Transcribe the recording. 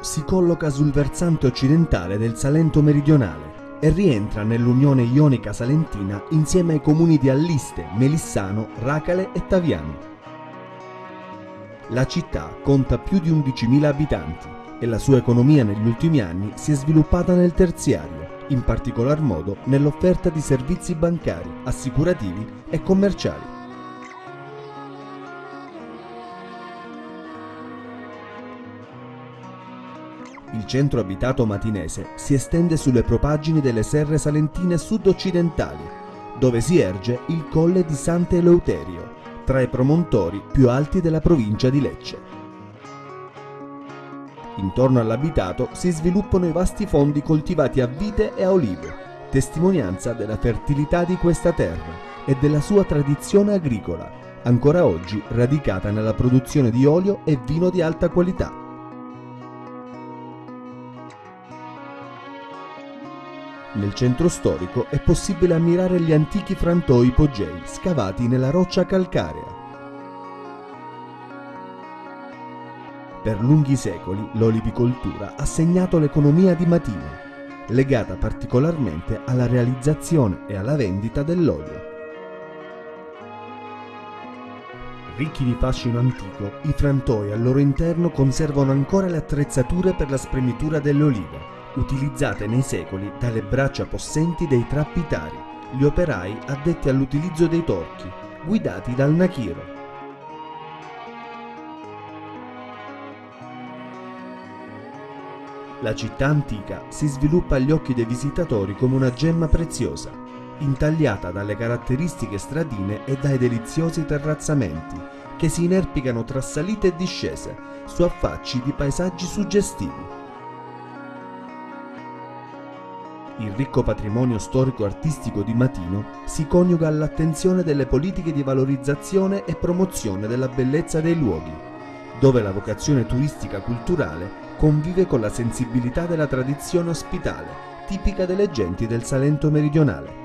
si colloca sul versante occidentale del Salento meridionale e rientra nell'Unione Ionica Salentina insieme ai comuni di Alliste, Melissano, Racale e Taviano. La città conta più di 11.000 abitanti e la sua economia negli ultimi anni si è sviluppata nel terziario, in particolar modo nell'offerta di servizi bancari, assicurativi e commerciali. Il centro abitato matinese si estende sulle propaggini delle serre salentine sud-occidentali, dove si erge il colle di Sant'Eleuterio, tra i promontori più alti della provincia di Lecce. Intorno all'abitato si sviluppano i vasti fondi coltivati a vite e a olive, testimonianza della fertilità di questa terra e della sua tradizione agricola, ancora oggi radicata nella produzione di olio e vino di alta qualità. Nel centro storico è possibile ammirare gli antichi frantoi ipogei scavati nella roccia calcarea. Per lunghi secoli l'olivicoltura ha segnato l'economia di Matino, legata particolarmente alla realizzazione e alla vendita dell'olio. Ricchi di fascino antico, i frantoi al loro interno conservano ancora le attrezzature per la spremitura delle olive, utilizzate nei secoli dalle braccia possenti dei trappitari, gli operai addetti all'utilizzo dei torchi, guidati dal Nakiro. La città antica si sviluppa agli occhi dei visitatori come una gemma preziosa, intagliata dalle caratteristiche stradine e dai deliziosi terrazzamenti che si inerpicano tra salite e discese su affacci di paesaggi suggestivi. Il ricco patrimonio storico-artistico di Matino si coniuga all'attenzione delle politiche di valorizzazione e promozione della bellezza dei luoghi, dove la vocazione turistica culturale convive con la sensibilità della tradizione ospitale, tipica delle genti del Salento meridionale.